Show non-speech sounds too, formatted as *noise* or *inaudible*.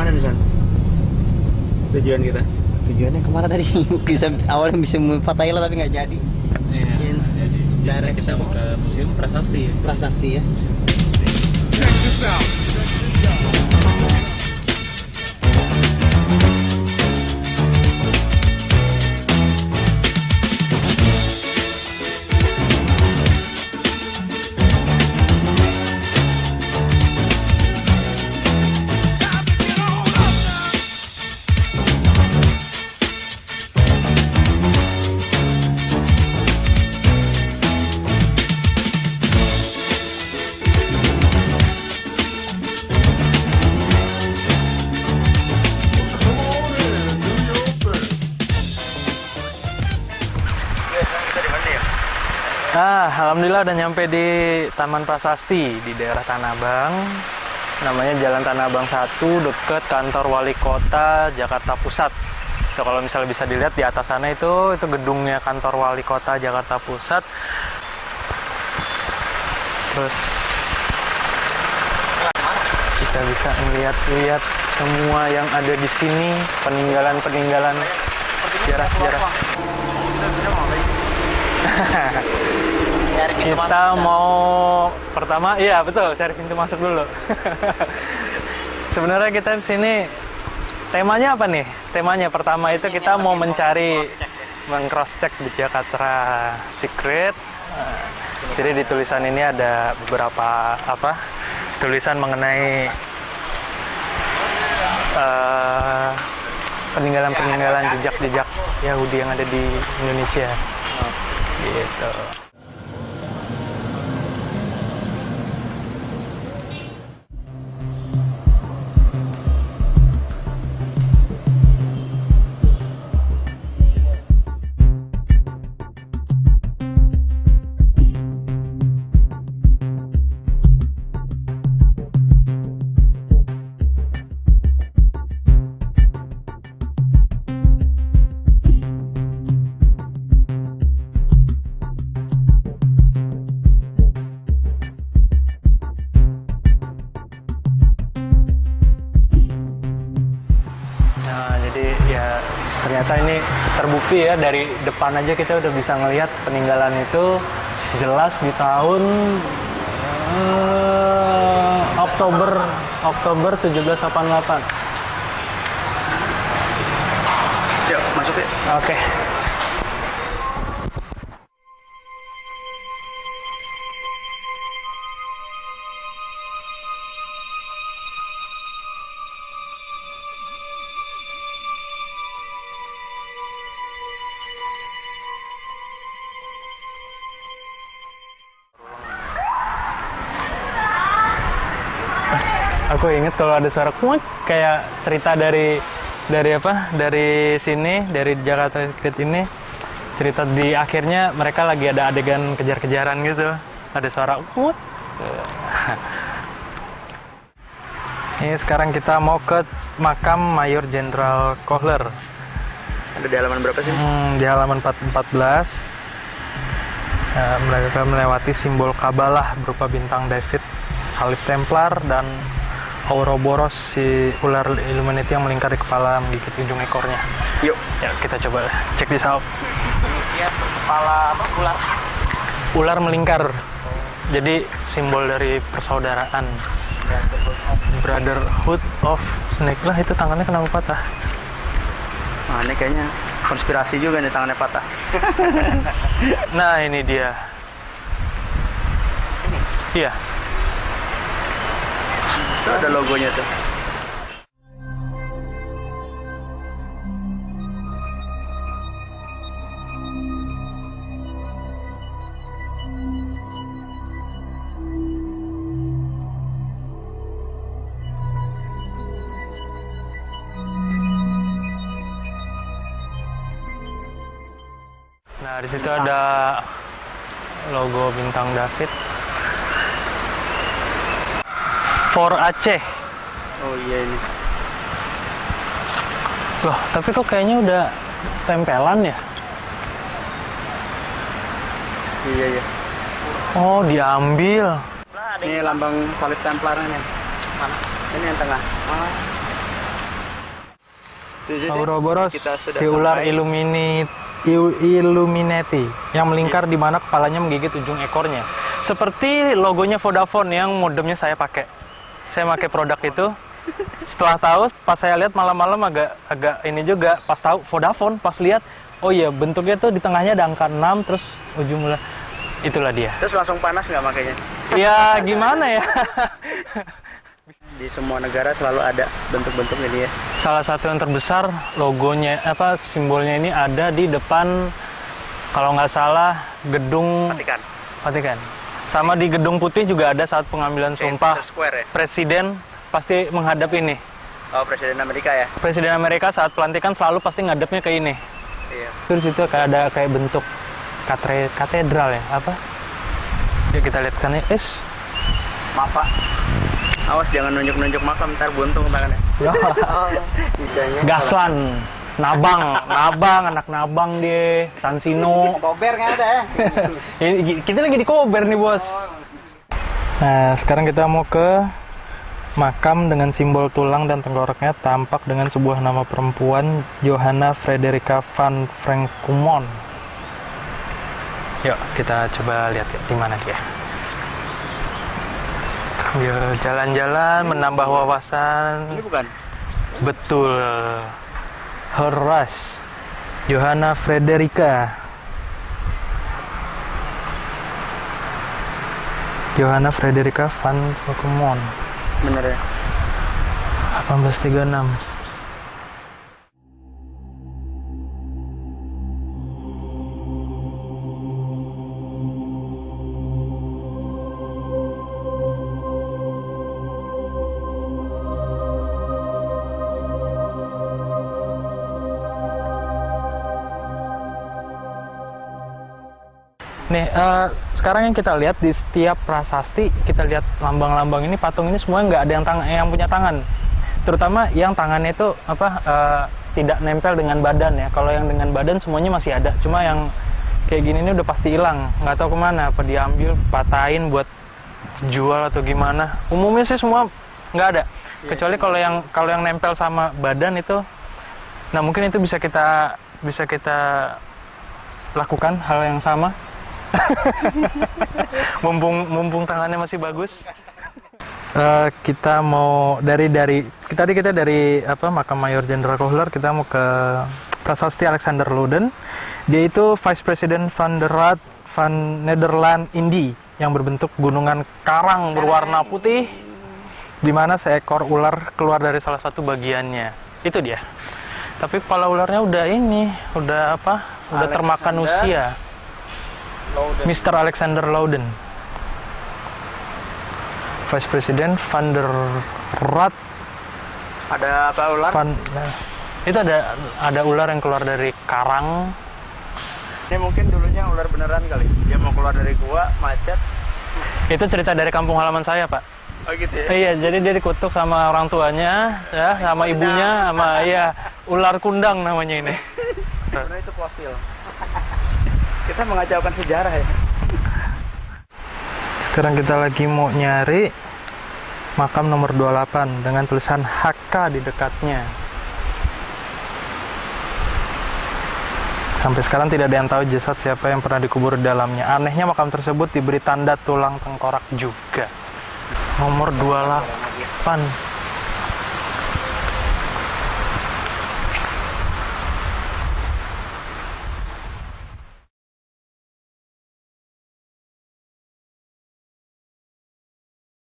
Ke mana nih San? Tujuan kita? tujuannya ke mana tadi? *laughs* Bisa awalnya bisa ke Thailand tapi nggak jadi. Since Jadi. Kita mau ke museum prasasti ya. prasasti ya. Nah, alhamdulillah udah nyampe di Taman Prasasti di daerah Tanah Abang. Namanya Jalan Tanah Abang 1 deket kantor wali kota Jakarta Pusat. Itu kalau misalnya bisa dilihat di atas sana itu itu gedungnya kantor wali kota Jakarta Pusat. Terus kita bisa melihat-lihat semua yang ada di sini, peninggalan-peninggalan sejarah-sejarah. *laughs* kita mau pertama iya betul cari pintu masuk dulu. *laughs* Sebenarnya kita di sini temanya apa nih? Temanya pertama itu kita mau mencari meng-cross check di Jakarta Secret. Eh, jadi di tulisan ini ada beberapa apa tulisan mengenai eh, peninggalan-peninggalan jejak-jejak Yahudi yang ada di Indonesia. Gitu ternyata ini terbukti ya dari depan aja kita udah bisa ngelihat peninggalan itu jelas di tahun eh, Oktober Oktober 1788. Yuk, masuk ya. Oke. Aku inget kalau ada suara kuat kayak cerita dari dari apa? Dari sini, dari Jakarta Secret ini cerita di akhirnya mereka lagi ada adegan kejar-kejaran gitu. Ada suara kuat. *laughs* Ini sekarang kita mau ke makam Mayor Jenderal Kohler. Ada di halaman berapa sih? Hmm, di halaman 4- 14 eh, mereka melewati simbol Kabalah berupa bintang David, salib Templar dan Ouroboros si ular Illuminati yang melingkar di kepala menggigit ujung ekornya. Yuk. Ya kita coba cek this out. Indonesia kepala apa ular Ular melingkar. Jadi simbol dari persaudaraan. Brotherhood of Snake lah itu tangannya kenapa patah? Nah, ini kayaknya konspirasi juga nih tangannya patah. *laughs* Nah ini dia. Iya. Itu ada logonya tuh. Nah, di situ ada logo bintang David. For Aceh. Oh iya ini. Loh, tapi kok kayaknya udah tempelan ya? Iya iya. Oh, diambil. Ini lambang salib Templar ini. Mana? Ini yang tengah. Ouroboros kita sudah si ular sampai. Illumini Il- Illuminati yang melingkar di mana kepalanya menggigit ujung ekornya. Seperti logonya Vodafone yang modemnya saya pakai. Saya pakai produk itu. Setelah tahu, pas saya lihat malam-malam agak agak ini juga. Pas tahu Vodafone, pas lihat, oh iya bentuknya tuh di tengahnya ada angka 6 terus ujung mula itulah dia. Terus langsung panas nggak makanya? Ya gimana ya? *laughs* Di semua negara selalu ada bentuk-bentuk ini ya. Salah satu yang terbesar logonya apa simbolnya ini ada di depan kalau nggak salah gedung Vatikan. Vatikan. Sama di gedung putih juga ada saat pengambilan sumpah Square ya. presiden pasti menghadap ini. Oh Presiden Amerika ya. Presiden Amerika saat pelantikan selalu pasti ngadepnya ke ini. Iya. Terus itu kayak ada kayak bentuk katre, katedral ya apa? Ya kita lihat sana. Es. Maaf Pak. Awas jangan nunjuk-nunjuk makam ntar buntung tangannya. Ya. *laughs* Bisanya. Gaslan. Nabang, Nabang, anak Nabang dia, Sansino. Kober nggak ada ya? Ini- kita lagi di Kober nih bos. Nah sekarang kita mau ke makam dengan simbol tulang dan tengkoraknya tampak dengan sebuah nama perempuan Johanna Frederica van Frankumon. Yuk kita coba lihat ya, di mana dia. Sambil jalan-jalan menambah wawasan. Ini bukan. Betul. Horace Johanna Frederica Johanna Frederica van Pokemon Bener ya. 1836 Nih, eh, sekarang yang kita lihat di setiap prasasti, kita lihat lambang-lambang ini, patung ini semua nggak ada yang tang yang punya tangan. Terutama yang tangannya itu apa eh, tidak nempel dengan badan ya. Kalau yang dengan badan semuanya masih ada. Cuma yang kayak gini ini udah pasti hilang. Nggak tahu ke mana. Apa diambil, patahin buat jual atau gimana. Umumnya sih semua nggak ada. Kecuali kalau yang kalau yang nempel sama badan itu, nah mungkin itu bisa kita bisa kita lakukan hal yang sama *laughs* mumpung mumpung tangannya masih bagus. Eh, kita mau dari dari kita tadi kita dari apa makam Mayor Jenderal Kohler kita mau ke prasasti Alexander Loden dia itu Vice President van der Raad van Nederland Indi yang berbentuk gunungan karang berwarna putih di mana seekor ular keluar dari salah satu bagiannya. Itu dia. Tapi kepala ularnya udah ini udah apa udah termakan Alexander Mr. Alexander Loudon. Vice President Van der Raad Ada apa ular? Van nah, itu ada ada ular yang keluar dari karang. Ini mungkin dulunya ular beneran kali. Dia mau keluar dari gua, macet. Itu cerita dari kampung halaman saya, Pak. Oh gitu ya. Iya, jadi dia dikutuk sama orang tuanya, ya, sama ibunya, sama iya *laughs* ular kundang namanya ini. Sebenarnya itu fosil. Kita mengacaukan sejarah ya. Sekarang kita lagi mau nyari makam nomor 28 dengan tulisan HK di dekatnya. Sampai sekarang tidak ada yang tahu jasad siapa yang pernah dikubur di dalamnya. Anehnya makam tersebut diberi tanda tulang tengkorak juga. Nomor 28.